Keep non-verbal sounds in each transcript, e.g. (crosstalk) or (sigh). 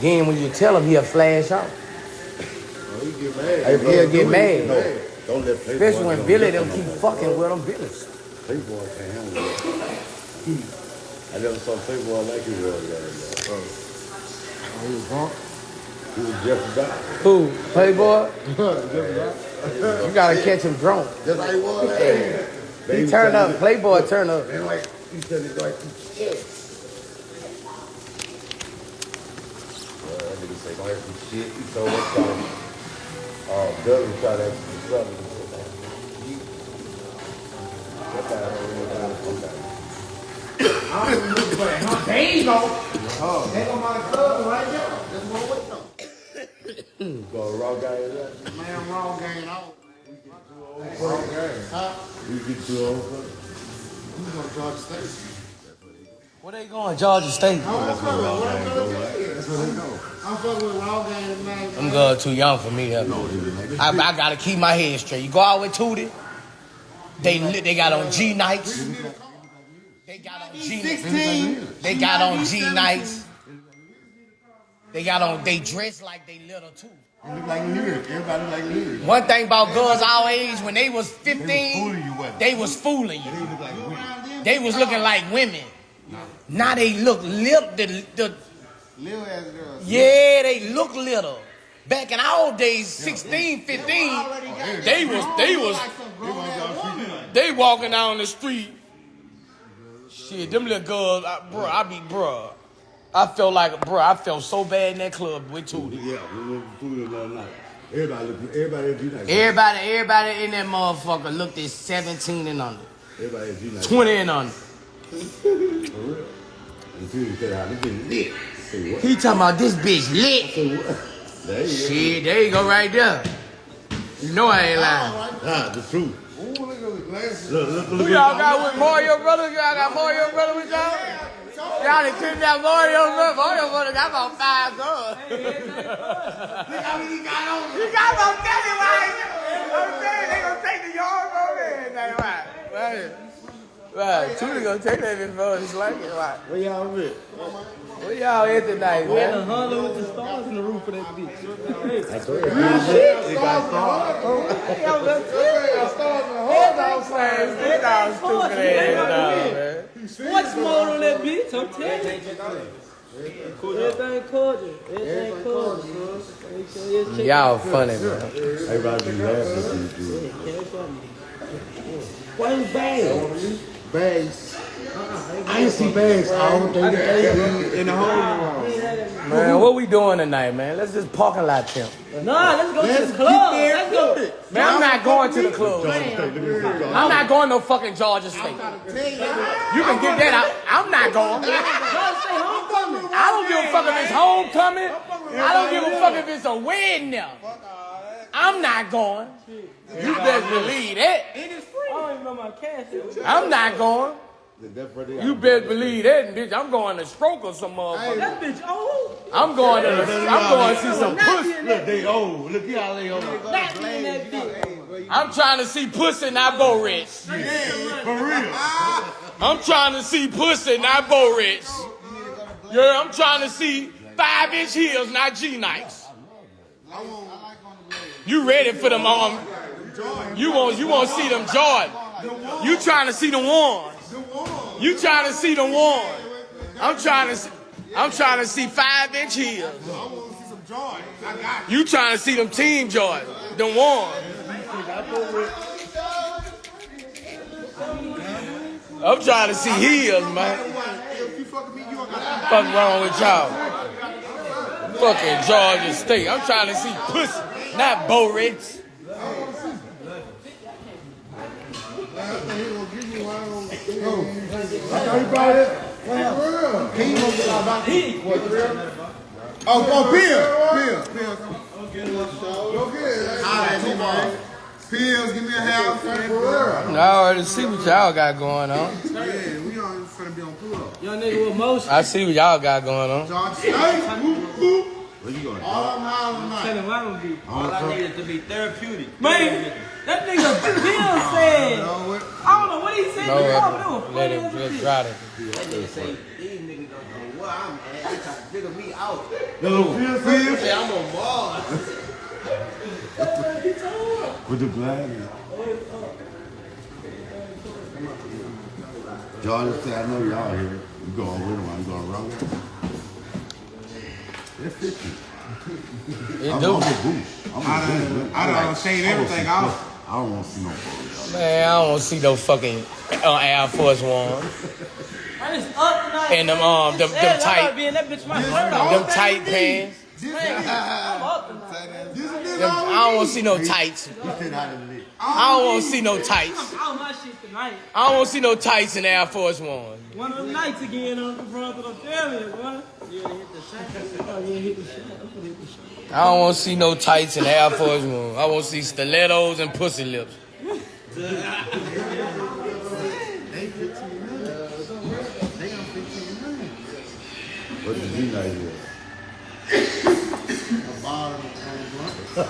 Then when you tell him, he'll flash out. Oh, he get mad. Hey, bro, he'll get it. mad. No, don't let Playboy Especially when don't Billy let them keep fucking with him, Billy's. Playboy can't handle that. (laughs) I never saw Playboy like he was the other day. Oh, he was drunk. He was just about. Who? Playboy? (laughs) Just like- You gotta catch him drunk. Just like he was. Hey, he turned up. Playboy turned up. And like, he said it like, yeah. Well, that nigga say, don't have some shit. He told us something. Uh, Douglas tried to ask him something. He said, "Man, you- that guy don't really know how to come down." I don't for it. Huh? There you go. Oh. There go my cousin right there. That's what I'm waiting on. Go raw guy in there. Man, wrong game out. You get too old for it. Who's gonna Georgia State? Where they going? Georgia State. I'm fucking with I'm. That's where they go. I'm fucking with wrong game, man. I'm good too young for me. I, I gotta keep my head straight. You go out with Tootie. They they got on G nights. They got on G. They got on G nights. They got on. They dress like they little too. You look like lyric. Everybody look like lyric. One thing about girls our age, when they was 15, you, wasn't they was fooling They you. look like women. They was looking like women. Now they look lip the, the Little ass girls. yeah, they look little. Back in our days, 16, 15, they was they was they walking down the street. Shit, them little girls, I, bro, I be bro. I felt like bro, I felt so bad in that club with Tootie. Yeah, we went for food night. Everybody look, everybody at Everybody, everybody in that motherfucker looked at 17 and under, Everybody 20 and under. For real. And said, how this been lit. Say what? He talking about this bitch lit. Say what? There you go. There you go right there. You know I ain't lying. Ah, the truth. Ooh, look at those glasses. Look, look, look. Who y'all got with Mario Brothers? Y'all got Mario Brothers with y'all? Y'all done killed that Mario Brothers. Mario Brothers got about five girls. Look how many he got on. You got about 30 right? I'm saying they gonna take the yard over there. That's right. Right. Right. Tootie gonna take that before it's like it. Right. Where y'all at? Where y'all at tonight, man? Honda with the stars in the roof of that bitch. I told you. It got stars. Hold on, man. This dog stupid ass dog, man. Sports mode on that bitch, I'm telling you. Everything cordial. Everything cordial. Make you check Y'all funny, man. Everybody be laughing at you. cash. Why you bang? Bags. I ain't see bags all day in the hole. Man, what we doing tonight, man? Let's just parking lot pimp. Nah, let's go to Let's the club. get Let's go. there. Man, I'm not going to the club. Georgia State, look at this shit, Georgia I'm not going no fucking Georgia State. You can get that out. I'm not going. I don't give a fuck if it's homecoming. I don't give a fuck if it's a wedding now. I'm not going. You best believe that. I don't even know my cash. I'm not going. That's where You are. best believe that, bitch. I'm going to stroke or some motherfucker. That bitch old. I'm going to. I'm going to see some pussy. Look, they old. Look, how they old. Not in that bitch. I'm trying to see pussy, not Bo Rich. For real. I'm trying to see pussy, not Bo Rich. Yeah, I'm trying to see five inch heels, not G Nikes. You ready for them um You want you want to see them Jordan. You trying to see the ones. You trying to see the one. I'm trying to see, I'm trying to see five inch heels. You trying to see them team Jordan, the one. I'm trying to see heels, man. Fuck wrong with y'all? Fucking Georgia State. I'm trying to see pussy, not Bo Rich. Oh, oh, Pills. Pills. Pills. Go get it. Holla at me. Pills, give me a house. For I already see what y'all got going on. Yeah, we on finna be on pull up. Young nigga with motion. I see what y'all got going on. Georgia State. Whoop, whoop. Where you going? All them hollering tonight. Tell him I'm gonna be. All I need is to be therapeutic. Man, that nigga (laughs) Bill said. know what? I don't know what he said No, before, but it let funny him as a just bitch. try to. That nigga say these niggas don't know what I'm mad. They trying to figure me out. No, Phil, Phil. Say I'm on Mars. With the glasses. Jordan said, I know y'all here. You going with him, I'm going wrong. They're 50. It I'm, do. I'm a boost. I'm a I done- boost. I done like- shaved I don't everything see- off. I don't want to see no photos. Man, I don't see no fucking uh, Air Force One. I just up tonight. And them, um, them- them Said tight- gotta be in that bitch my shirt off. Them tight pants. I'm up tonight. Them, I don't want to see no tights. He said out of the league. I don't want to see no tights. I'm out my shit tonight. I don't want to see no tights in Air Force One. One of them nights again on the front of the family, boy. Yeah, hit the shot. Yeah, hit the shot. I'm gonna hit the shot. I don't want to see no tights in Air Force One. I want to see stilettos and pussy lips. What did he not hear? (laughs)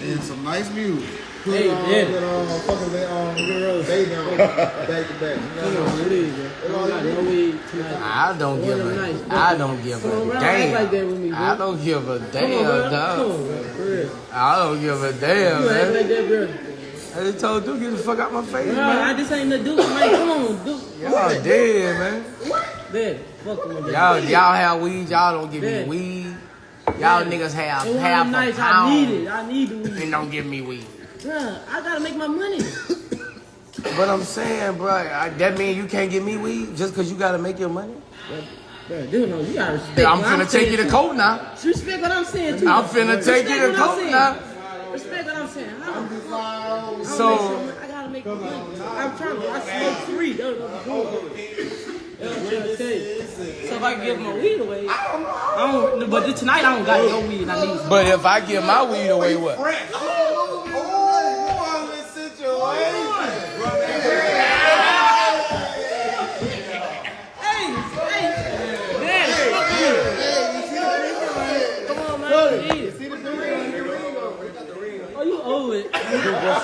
And some nice music. Hey, Daddy. um, fucking let um get rose baby back to back. Come on, what is it? I got no weed tonight. I don't give One of them a, nights. I don't give Come on, a bro. Like that damn. with me, bro. I don't give a Come on, damn, bro. Come dog. on, bro. For real. I don't give a damn, You act man. like that, bro. I just told Duke, get the fuck out my face, Bro, I just ain't the Duke, man. Come on, Duke. Y'all dead, man. Daddy, fuck him again. Y'all, y'all have weed, y'all don't give me weed. Y'all niggas have And one half them a nights I need it. I need the weed. and don't give me weed. Bruh, I gotta make my money. (coughs) But I'm saying, bro, I, that mean you can't give me weed just cause you gotta make your money? Bruh, dude, no, you gotta respect I'm what finna take saying, you to too. court now. Respect what I'm saying, too. I'm finna take you to what court now. Respect what I'm saying. I don't, So, I gotta make money. I'm trying to. I smoke free. That's what I'm doing. That's what I'm trying to tell you. So if I give my weed away, I don't. But tonight I don't got no weed. I need but if I give my weed away, what? Hey, hey, man, fuck you. Come on, man. Eat it. Oh, you owe it.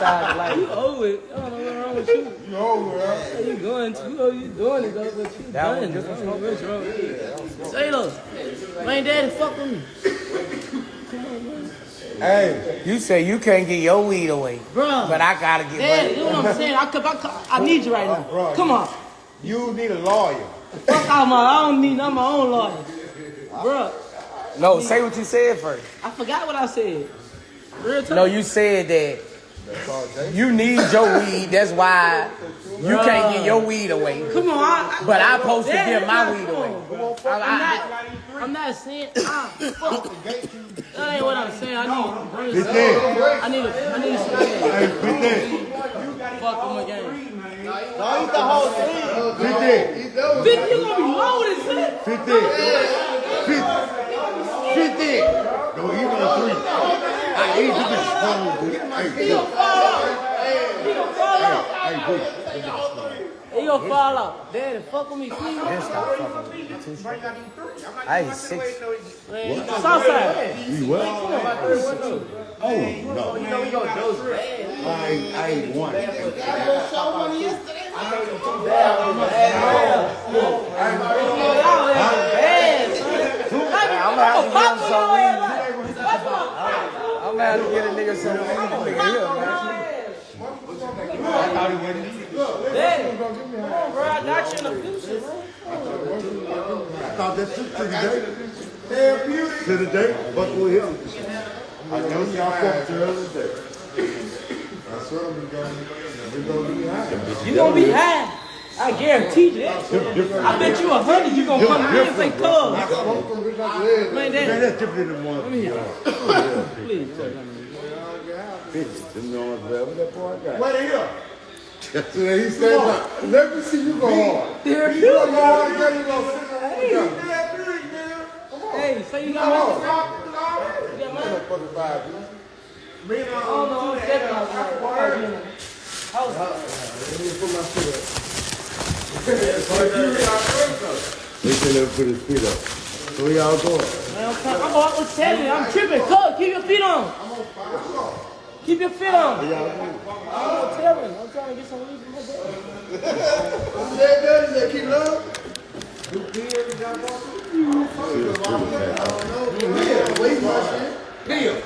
You owe it. I don't know what's wrong with you. You over there? You going to, you know you doing it though, but you done. I don't know what's wrong with you. Say though, man, daddy, fuck with me. Hey, you say you can't get your weed away, Bro, but I gotta get daddy, you know what I'm saying? I, could- I, I need you right now. Come on. You need a lawyer. Fuck out my, I don't need, I'm my own lawyer. Bro, No, say what you said first. I forgot what I said. Real talk. No, you said that you need your weed. That's why you can't get your weed away. Come on, I, I, But I supposed to Daddy, give my weed on. away. I'm not, I'm not saying, ah, fuck. That ain't what I'm saying. I need, Fit that. I need, a, I need some. Hey, fit that. Fuck him again. Fit that. Bitch, you gonna be loaded, son. Fit that. Fit. Fit that. No, he on three. I eat you bitch. Hey. Hey, bitch. He gonna fall out. Daddy, fuck with me, please. I ain't six. Southside. You what? Oh, no. I I one. Y'all ain't bad. I'm to weed. I'm gonna to get a nigga some weed. Nigga here, man. Daddy, come on, bro. I got you in the future. I thought that took to the day. To the day, but with him. I know y'all fucked the other day. That's what I'm gonna, we're gonna be high. You gonna be high. I guarantee you that. I bet you a hundred you gonna come to me and say, cuz. Man, Man, that's different than one. please. Bitches, them the ones that, what that boy got? What are you? So he said, let me see you go hard. There You you go go. hard, then you go sit on the Hey, say you got money. You got money. Motherfucking five, man. I don't know. I'm stepping on that. They we can never put his feet up. So we all go. I'm all with seven. I'm tripping. Cook, keep your feet on. Keep your feet on. I'm on seven. I'm trying to get some leaves from my bed. Keep it up. You pee every time you walk? I don't know. Yeah, wait my shit. Damn.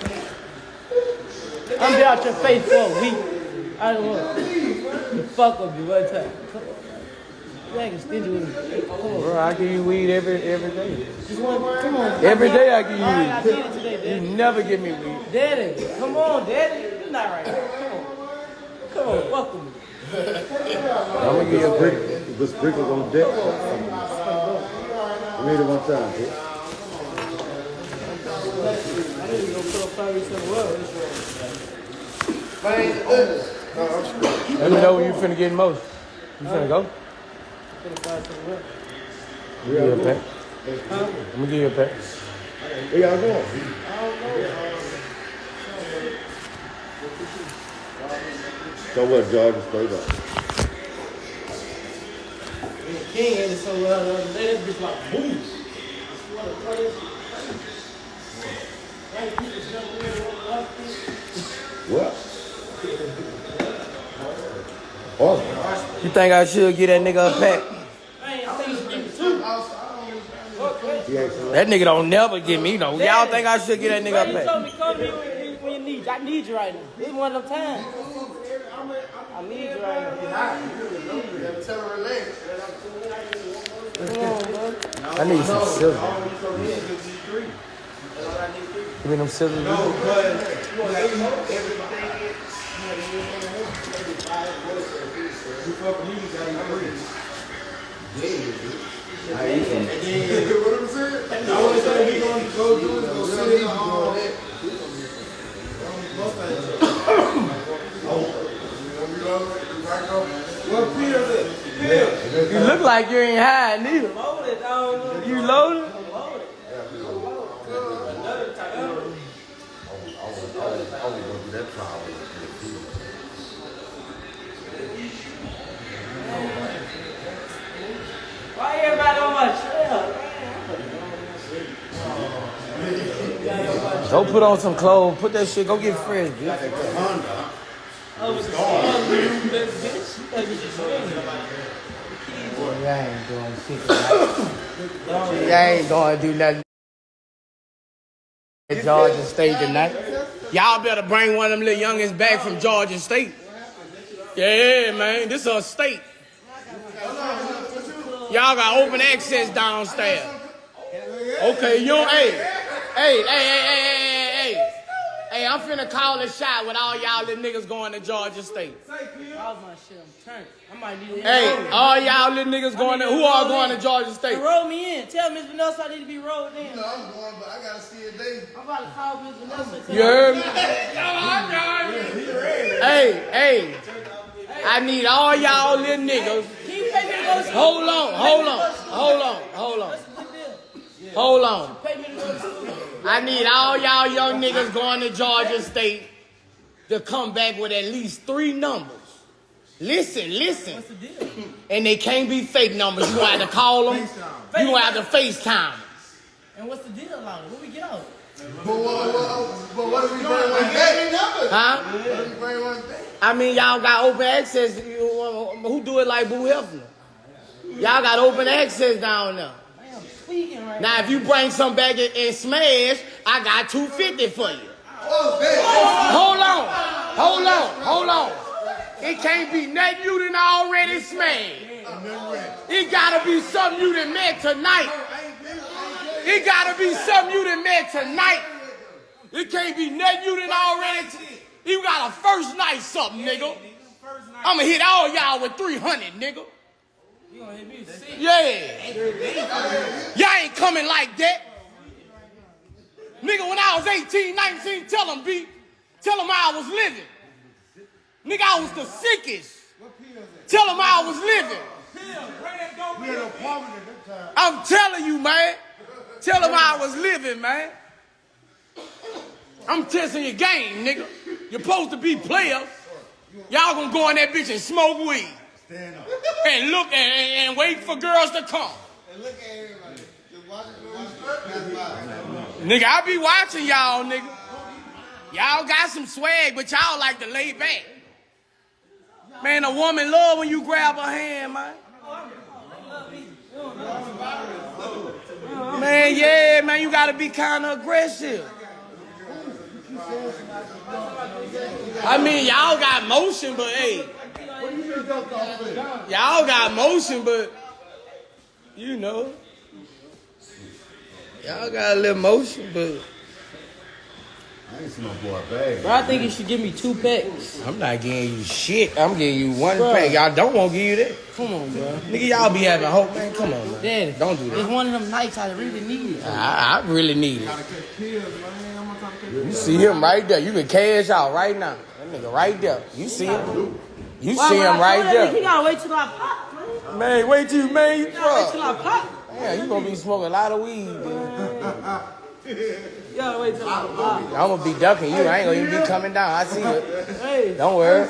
I'm down your face for a week. I don't know. the fuck with you one time. Come on. You ain't stingy with me. Bro, I give you weed every every day. Just one, come on. Every day I give All right, I you did it today, weed. Daddy. You never give me weed. Daddy, come on, Daddy. You're not right. Come on. Come on, fuck with me. I'm gonna give you a brick, the sprinkles on deck. I made it one time, kid. I need to go put up Paris in the world. Man, goodness. No, I'm straight. Let me know when you finna get most. You finna go? Put up Paris in. Give you a pack. I'm gonna give you a pack. Where y'all going? So what, Georgia? Straight up. King ain't so well the other day. That bitch like boom. What? What? You think I should get that nigga a pack? That nigga don't never get me no. Y'all think I should get that nigga a pack? I need you right now. This one of them times. I need you right now. I need some scissors. Give me them scissors. No, but everything. You I ain't from. You know what I'm saying? (laughs) You look like you ain't high neither. Loaded, You loaded? I'm loaded. Another time. I was gonna do that trial. Why everybody? Go put on some clothes. Put that shit. Go get fresh, bitch. I was. You ain't doing shit ain't gonna do nothing. Georgia State tonight. Y'all better bring one of them little youngins back from Georgia State. Yeah, man. This is a state. Y'all got open access downstairs. Okay, you don't, hey, hey, hey, hey, hey, hey, hey, hey. Hey, I'm finna call a shot with all y'all little niggas going to Georgia State. How's my shit? I'm turned. I might need to Hey, all y'all little niggas going to, who are going to Georgia State? Roll me in. Tell Miss Vanessa I need to be rolled in. No, I'm going, but I gotta see a day. I'm about to call Miss Vanessa. You heard me? Hey, hey. I need all y'all little niggas. Can you pay me to go to school? Hold on, hold on, hold on, hold on, hold on. Pay me to go to school. I need all y'all young niggas going to Georgia State to come back with at least three numbers. Listen, listen. What's the deal? And they can't be fake numbers. You gonna have to call them. You gonna have to FaceTime. And what's the deal on it? What we get out? But what, what, but what if we bring one back? Huh? What if we bring one back? I mean, y'all got open access. You- Who do it like Boo Hefner? Y'all got open access down there. Right Now, if you bring some back and, and smash, I got 250 for you. Oh. Hold on, hold on, hold on. It can't be nothing you done already smashed. It gotta be something you done met tonight. It gotta be something you done met tonight. It can't be nothing you done already. You got a first night something, nigga. I'ma hit all y'all with 300, nigga. You gonna hit me with six? Yeah. Y'all ain't coming like that. Nigga, when I was 18, 19, tell them, B. Tell them how I was living. Nigga, I was the sickest. Tell them how I was living. We had an at that time. I'm telling you, man. Tell them how I was living, man. I'm testing your game, nigga. You're supposed to be players. Y'all gonna go in that bitch and smoke weed. Stand up. And look and, and, and wait for girls to come. And look at everybody. Just watch it, watch it. Pass by. Nigga, I be watching y'all, nigga. Y'all got some swag, but y'all like to lay back. Man, a woman love when you grab her hand, man. Man, yeah, man, you gotta be kind of aggressive. I mean, y'all got motion, but hey, y'all got motion, but you know, y'all got a little motion, but I ain't seen no boy bag. Bro, I think you should give me two packs. I'm not giving you shit. I'm giving you one Bruh. pack. Y'all don't want to give you that. Come on, bro. Nigga, y'all be having hope, man. Come on, man. Daddy, Don't do It's one of them nights I really need it. I, I really need it. You see him right there. You can cash out right now. That nigga right there. You see him? You Why see would I him right throw that? He there. gotta wait till I pop, man. Man, wait till you, man. You He gotta wait till fuck. I pop. Yeah, you gonna be smoking a lot of weed. Dude. You gotta wait till I pop. I'm gonna be ducking you. I ain't gonna even be coming down. I see it. Hey, Don't worry.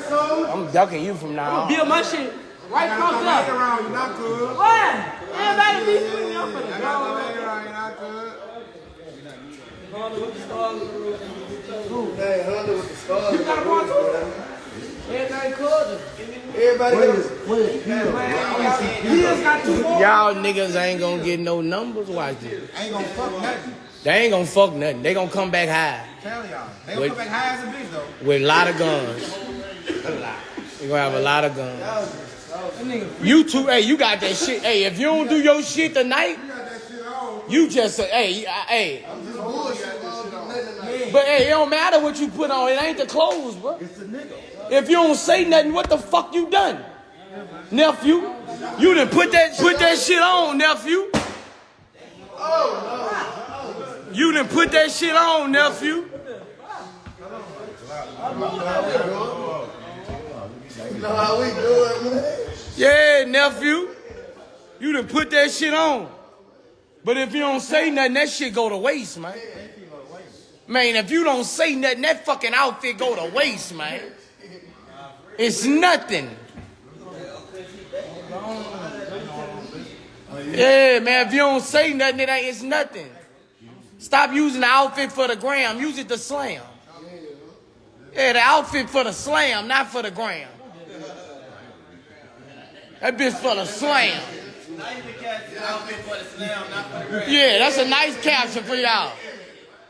I'm ducking you from now on. build my shit right Got fucked no up. around you, not good. Why? Everybody be swinging up for the I got no around you, not good. Hey, Hunter with the stars. You got a ball too? Everything cool. Everybody got a He just got two more. Y'all niggas ain't gonna get no numbers. Watch this. Ain't gonna fuck nothing. They ain't gonna fuck nothing. They gonna come back high Tell y'all. They gonna come back high as a bitch though. with a lot of guns. You gonna have a lot of guns. You two, hey, you got that shit. Hey, if you don't do your shit tonight, you just say, hey, hey. But hey, it don't matter what you put on. It ain't the clothes, bro. It's the nigga. If you don't say nothing, what the fuck you done, nephew? You done put that put that shit on, nephew. Oh no. You done put that shit on, nephew. You know how we do it, man. Yeah, nephew. You done put that shit on. But if you don't say nothing, that shit go to waste, man. Man, if you don't say nothing, that fucking outfit go to waste, man. It's nothing. Yeah, man, if you don't say nothing, it ain't, it's nothing. Stop using the outfit for the gram. Use it to slam. Yeah, the outfit for the slam, not for the gram. That bitch for the slam. Yeah, that's a nice caption for y'all.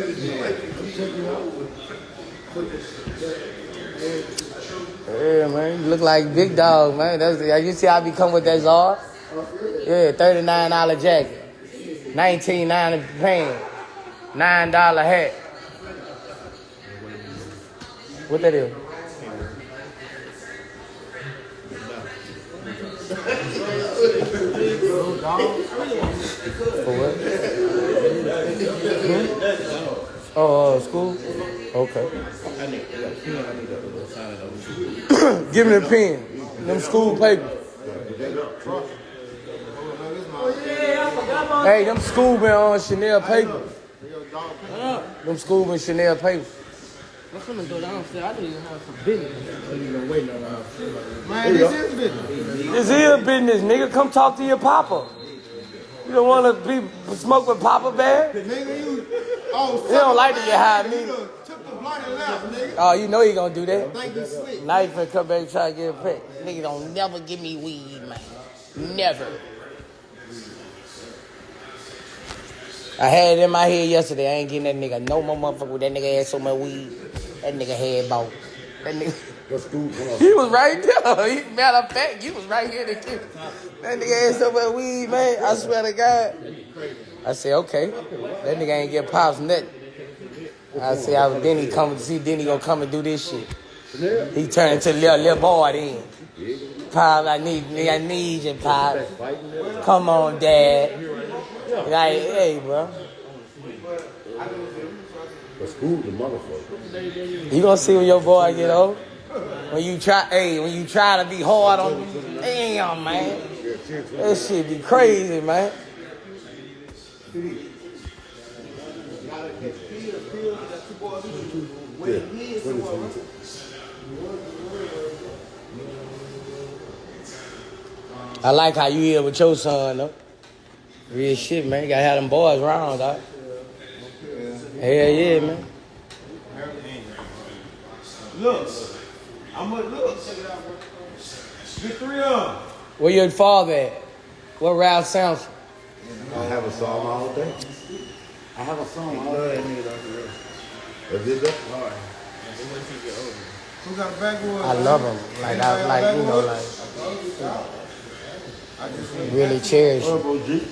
Yeah, man. You look like big dog, man. That's you see how I become with that czar? Yeah, thirty-nine dollar jacket, nineteen ninety pants, nine dollar hat. What that is? For what? Oh, uh, school? Okay. (clears throat) Give me the pen. Them school papers. Hey, them school been on Chanel paper. Them school been Chanel paper. I'm finna go downstairs. I need to have some business. Man, this is business. This is business, nigga. Come talk to your papa. You don't want to be smoke with Papa Bear? Nigga, you. Oh, He don't like to get high, You nigga. done Took the blunt and left. Oh, you know he gonna do that. Think you slick. Now you finna come back and try to get a pet. Nigga don't never give me weed, man. Never. I had it in my head yesterday. I ain't getting that nigga no more motherfucker with that nigga had so much weed. That nigga had about. That nigga. School? He was right there. (laughs) He, matter of fact, you was right here to kill. That nigga had so much weed, man. I swear to God. I said, okay. That nigga ain't get pops nothing. I said, I was Denny coming to see Denny gonna come and do this shit. He turned into a little, little boy then. Pop, I need, I need you, Pop. Come on, Dad. Like, hey, bro. But school the motherfucker. You gonna see when your boy get old? When you try, hey, when you try to be hard on, damn man, that shit be crazy, man. I like how you here with your son, though. Real shit, man. You gotta have them boys around, dog. Hell yeah, man. Look. I'm gonna look. Get three of them. Where your father at? What Ralph Sampson? I have a song all day. I have a song. I love that nigga. Is it that? Who got a backwood? I love him. Like I like you know like really cherish him. Turbo G.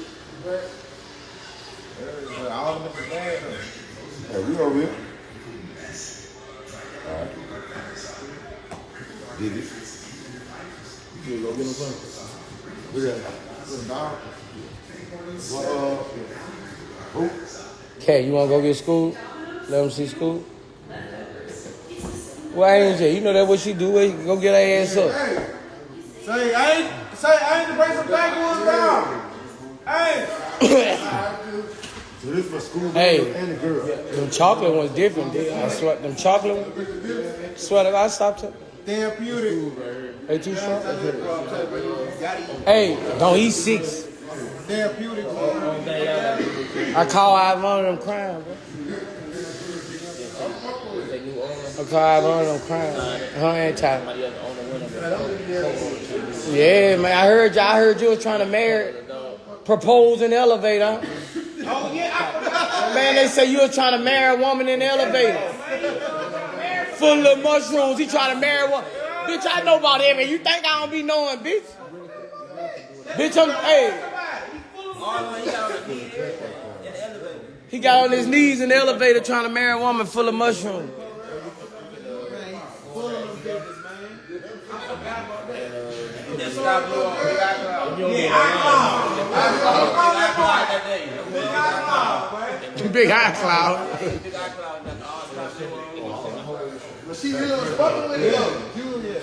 All of them in the bag. Hey, we over here. Alright. Did it? You go get him something? Look at that. What, uh, who? Okay, you wanna go get school? Let him see school. Why ain't you? You know that what she do? Wait, go get her ass up. Hey, say I ain't say I ain't to bring some backwoods down. Hey, So (coughs) this for school Hey. and the girl. Them chocolate ones different. They, I swear, them chocolate ones. Swear to I stopped it. Therapeutic. They too strong. Hey, don't eat six. Therapeutic. I call out one of them crying, bro. I call out one of them crying. Her anti. Yeah, man. I heard you. I heard you was trying to marry, propose in the elevator. Oh yeah, Man, they say you were trying to marry a woman in the elevator. Full of mushrooms. He trying to marry one. Bitch, I know about that, man. You think I don't be knowing, bitch? Bitch, I'm, hey. He got on his knees in the elevator trying to marry a woman full of mushrooms. Big eye cloud. but she really was fucking with it though.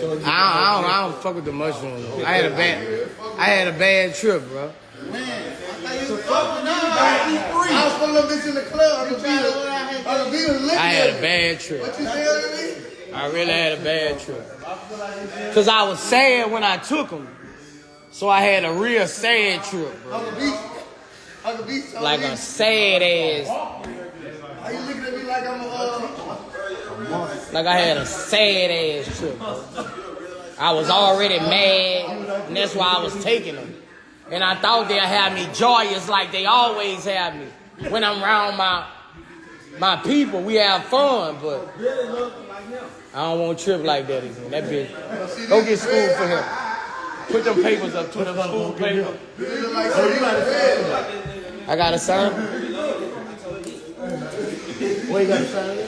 I don't, I don't, I don't fuck with the mushrooms. I had a bad, I had a bad trip, bro. So fuck with you, I was fucking little bitch in the club. I'm trying to, I'm be licking. I had a bad trip. What you saying to me? I really had a bad trip. Cause I was sad when I took them. So I had a real sad trip, bro. Uncle B, Uncle B told Like a sad ass. How you looking at me like I'm a, uh, Like I had a sad ass trip. I was already mad, and that's why I was taking them. And I thought they'd have me joyous like they always have me. When I'm around my my people, we have fun, but I don't want to trip like that again. That bitch. Go get school for him. Put them papers up to them school papers. I got a sign. What you got a sign?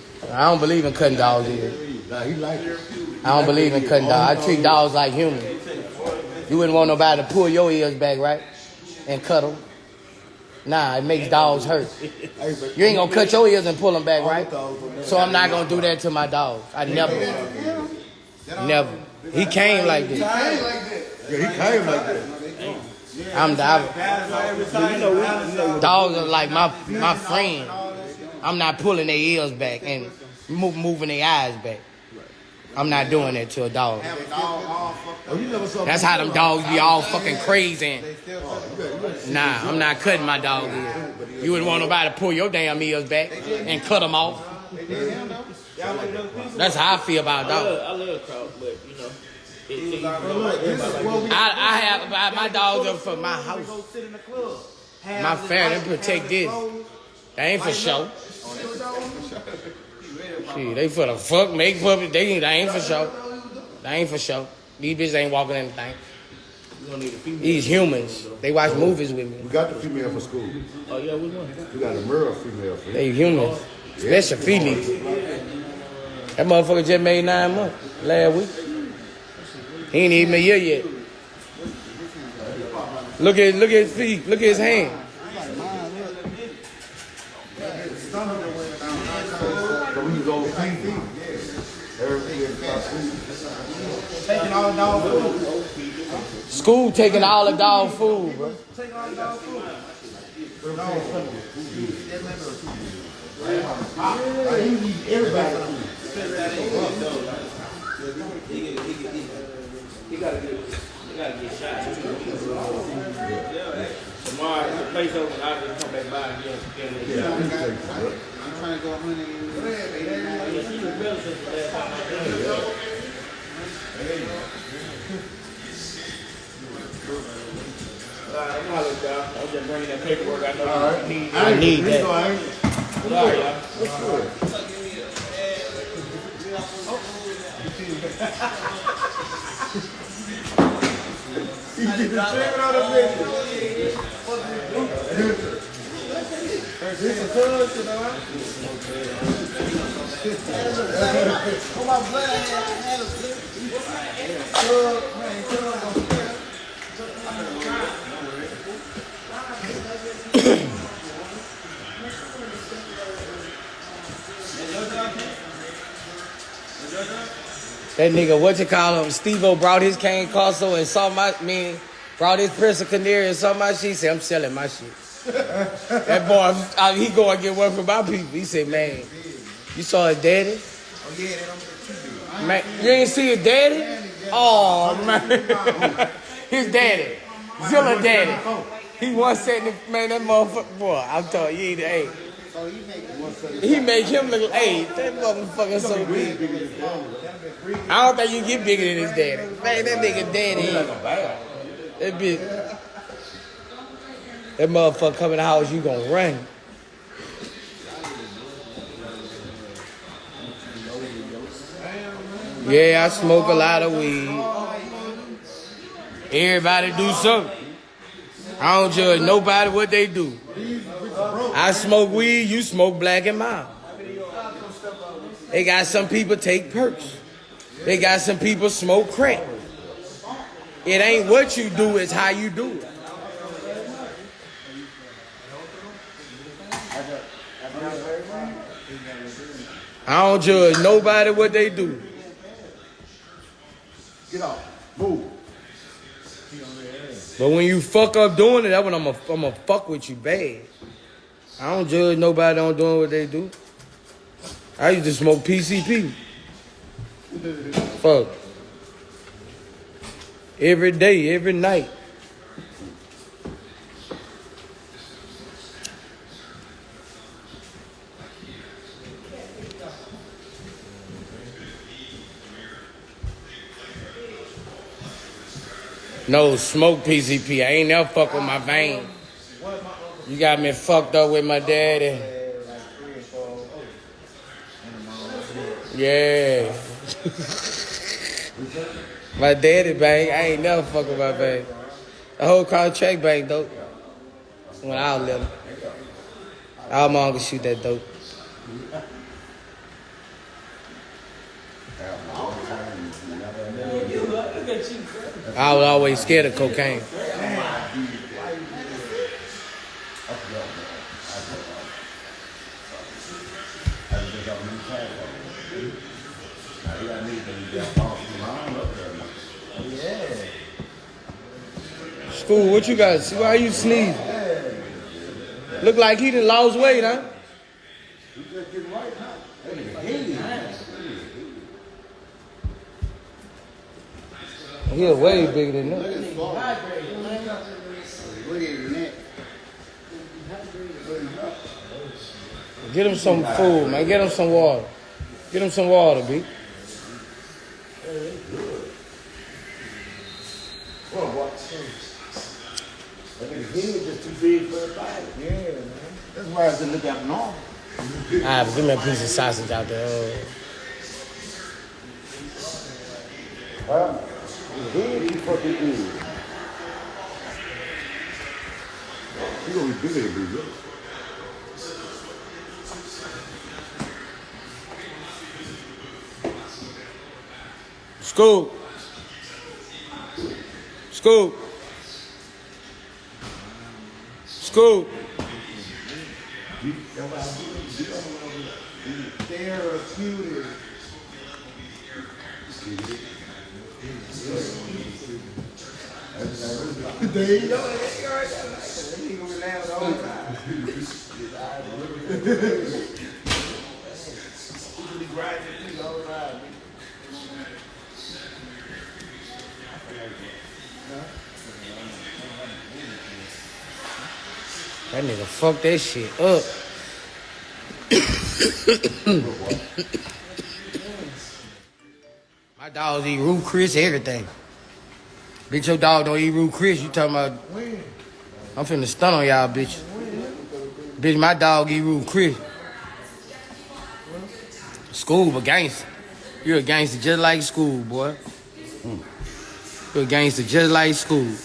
I don't believe in cutting dogs either. Nah, he like it. I don't believe in cutting dogs. I treat dogs like humans. You wouldn't want nobody to pull your ears back, right? And cut them. Nah, it makes dogs hurt. You ain't gonna cut your ears and pull them back, right? So I'm not gonna do that to my dogs. I never. Never. He came like this. I ain't like that. Yeah, he came like that. I'm the dogs are like my my friend. I'm not pulling their ears back and move, moving their eyes back. I'm not doing that to a dog. Oh, you never That's how them dogs be all fucking crazy. Nah, I'm not cutting my dog ears. You wouldn't want nobody to pull your damn ears back and cut them off. That's how I feel about dogs. I love Kraut, but you know, it, it, I, I have my, my dogs are for my house. My family, them protect this. That ain't for show. Shit, they for the fuck, make public. They, they ain't for show. They ain't for show. These bitches ain't walking anything. You gonna need a female. These humans, they watch movies with me. We got the female for school. Oh yeah, which one? We got a male female for They humans. Especially Felix. That motherfucker just made nine months last week. He ain't even a year yet. Look at look at his feet. Look at his hand. So we was over ten feet. Everything is about feet. Taking all dog food. School taking all the dog food, bro. Taking all dog food. Like, he eat everybody. He gotta get, he gotta get shot. Tomorrow, the place open, I'll just come back by again. Get it. Yeah, he take it. I'm trying to go 100 Yeah, she was better since the I did it. All right, I'm hollering, y'all. I'm just bringing that paperwork. I know All right. need. I need that. I ain't- All right, y'all. What's good? He get the chicken out of my blood had, had a man, That nigga, what you call him? Steve O brought his cane Corso and saw my mean, brought his Presa Canario and saw my shit. Said, I'm selling my shit. That boy, I, he go and get work from my people. He said, man, you saw his daddy? Oh, yeah, too big. Man, you ain't see his daddy? Oh, man. (laughs) his daddy. Zilla daddy. He was the, man, that motherfucker, boy, I'm telling you, he, hey, So make he make him look, hey, that motherfucker so big. I don't think you get bigger than his daddy. Man, that nigga daddy. That bitch. That motherfucker coming to the house, you gonna run. Yeah, I smoke a lot of weed. Everybody do something. I don't judge nobody what they do. I smoke weed, you smoke black and mild. They got some people take perks. They got some people smoke crack. It ain't what you do, it's how you do it. I don't judge nobody what they do. Get off. Move. But when you fuck up doing it, that's when I'm going I'm to fuck with you bad. I don't judge nobody on doing what they do. I used to smoke PCP. Fuck. Every day, every night. No, smoke PCP. I ain't never fuck with my vein. You got me fucked up with my daddy. Yeah. (laughs) my daddy bang. I ain't never fuck with my bang. The whole car track bang dope. When I was little. My uncle shoot that dope. I was always scared of cocaine. School, what you got? See, why you sneeze? Look like he done lost weight, huh? He way bigger than that. Get him some food, man. Get him some water. Get him some water, B. I think he was just too big for the body. Yeah, man. That's why I said look at normal. Alright, but give me a piece of sausage out there. Uh, You fucking is? You gonna be bigger than me, Scoop. Scoop. Scoop. Therapeutic. There you go. You go. He gonna laughing the whole time. That nigga fucked that shit up. My dogs eat root Chris, everything. Bitch, your dog don't eat root Chris. You talking about? I'm finna stun on y'all, bitch. Bitch, my dog eat root Chris. School, but gangster. You're a gangster just like school, boy. Hmm. You're a gangster just like school.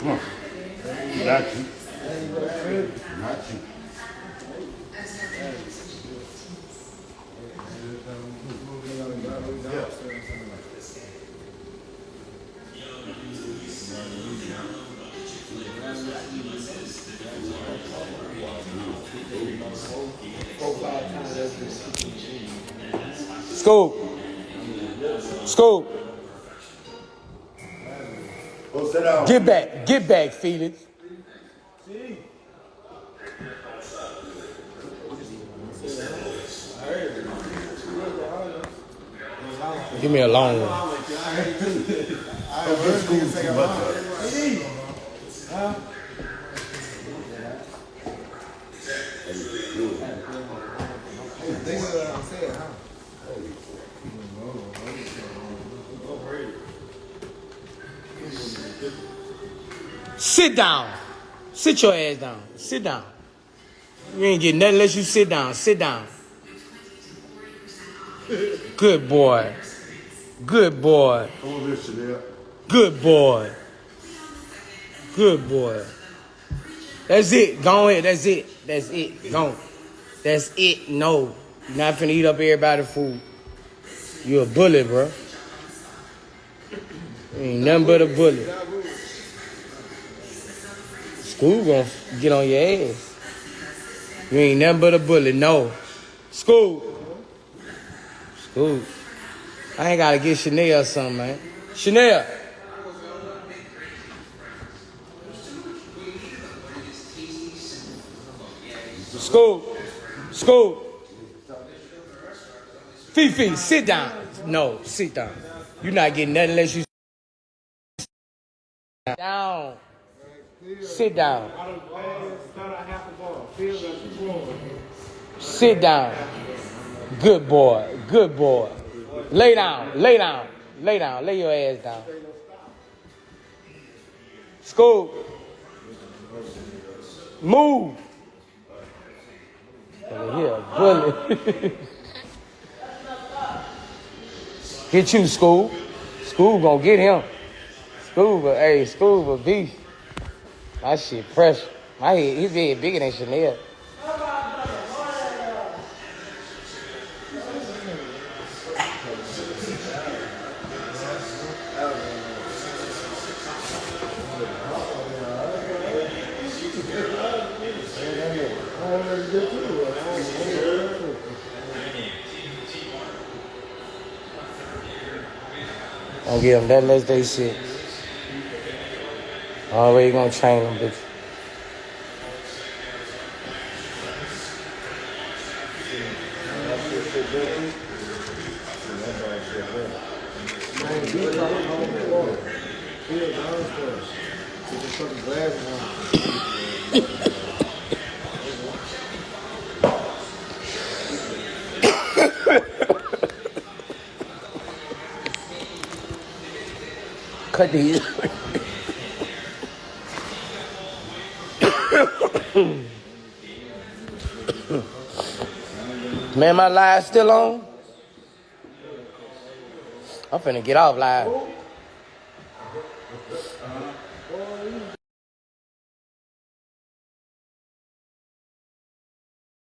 Come on. Not you. Scoop. Scoop. Go. Get back. Get back, Felix. Give me a long one. (laughs) Think of what I'm saying, huh? Sit down. Sit your ass down. Sit down. You ain't getting nothing unless you sit down. Sit down. Good boy. Good boy. Come on, Chanel. Good boy. Good boy. That's it. Go ahead. That's it. That's it. Go. That's it. No. You're not finna eat up everybody's food. You a bully, bro. You ain't nothing but a bully. School gonna get on your ass. You ain't nothing but a bully. No. School. School. I ain't gotta get Chanel or something, man. Chanel. School. School. Fifi, sit down. No, sit down. You're not getting nothing unless you down. Sit down. Sit down. Good boy. Good boy. Lay down. Lay down. Lay down. Lay your ass down. School. Move. Oh, Over here, bully. (laughs) get you, school. School gonna get him. School, but hey, school, but beef. My shit fresh. My head, his head bigger than Chanel. Don't give them that unless they shit. Already gonna chain them, bitch. Cut these. My live still on? I'm finna get off live.